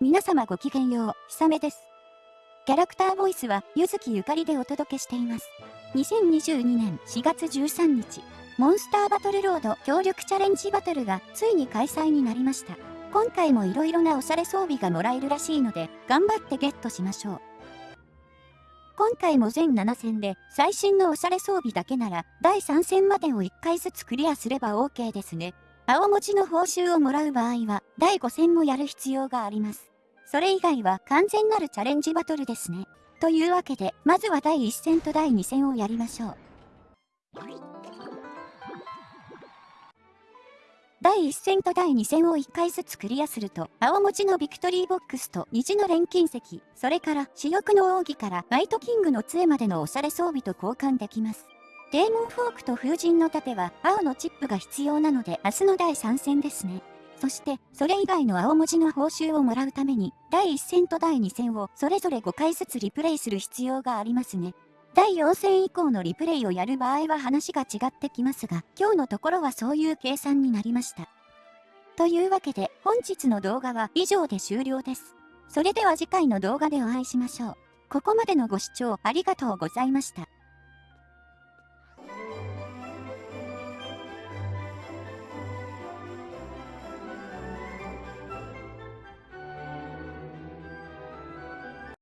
皆様ごきげんよう、ひさめです。キャラクターボイスは、ゆずきゆかりでお届けしています。2022年4月13日、モンスターバトルロード協力チャレンジバトルがついに開催になりました。今回も色々なおしゃれ装備がもらえるらしいので、頑張ってゲットしましょう。今回も全7戦で、最新のおしゃれ装備だけなら、第3戦までを1回ずつクリアすれば OK ですね。青文字の報酬をもらう場合は、第5戦もやる必要があります。それ以外は完全なるチャレンジバトルですね。というわけで、まずは第1戦と第2戦をやりましょう。第1戦と第2戦を1回ずつクリアすると、青文字のビクトリーボックスと虹の錬金石、それから主翼の奥義からナイトキングの杖までのおしゃれ装備と交換できます。デーモンフォークと風神の盾は青のチップが必要なので明日の第3戦ですね。そして、それ以外の青文字の報酬をもらうために、第1戦と第2戦をそれぞれ5回ずつリプレイする必要がありますね。第4戦以降のリプレイをやる場合は話が違ってきますが、今日のところはそういう計算になりました。というわけで、本日の動画は以上で終了です。それでは次回の動画でお会いしましょう。ここまでのご視聴ありがとうございました。